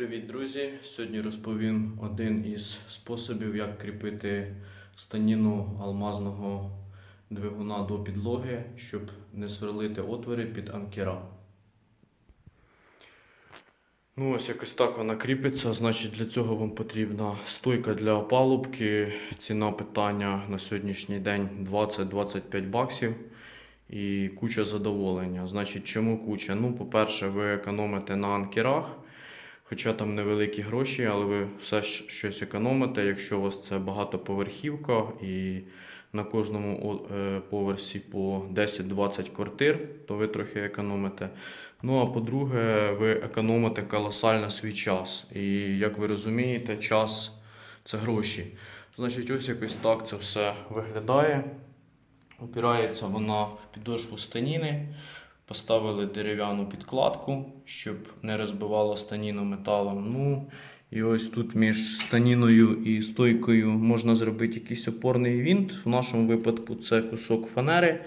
Привіт, друзі! Сьогодні розповім один із способів, як кріпити станіну алмазного двигуна до підлоги, щоб не сверлити отвори під анкера. Ну, ось якось так вона кріпиться. Значить, для цього вам потрібна стойка для опалубки. Ціна питання на сьогоднішній день 20-25 баксів. І куча задоволення. Значить, чому куча? Ну, по-перше, ви економите на анкерах. Хоча там невеликі гроші, але ви все щось економите. Якщо у вас це багатоповерхівка і на кожному е, поверсі по 10-20 квартир, то ви трохи економите. Ну а по-друге, ви економите колосально свій час. І як ви розумієте, час це гроші. Значить, ось якось так це все виглядає. Опирається вона в підошву станіни. Поставили дерев'яну підкладку, щоб не розбивало станіну металом. Ну, і ось тут між станіною і стойкою можна зробити якийсь опорний вінт. В нашому випадку це кусок фанери.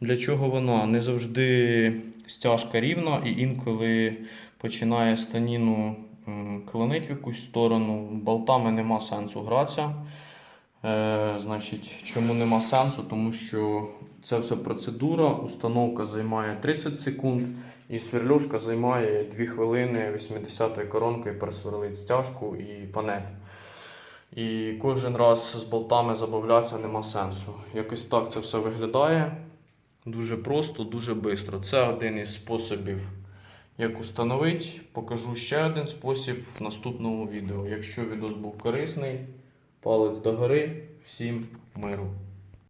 Для чого вона? Не завжди стяжка рівна, і інколи починає станіну м, клонить в якусь сторону. Болтами нема сенсу гратися. Е, значить, чому нема сенсу? Тому що це все процедура, установка займає 30 секунд, і сверлюшка займає 2 хвилини 80-ї коронкою просверлить стяжку і панель. І кожен раз з болтами забавлятися нема сенсу. Якось так це все виглядає. Дуже просто, дуже швидко. Це один із способів, як установити. Покажу ще один спосіб в наступному відео. Якщо відео був корисний, палець догори. Всім миру!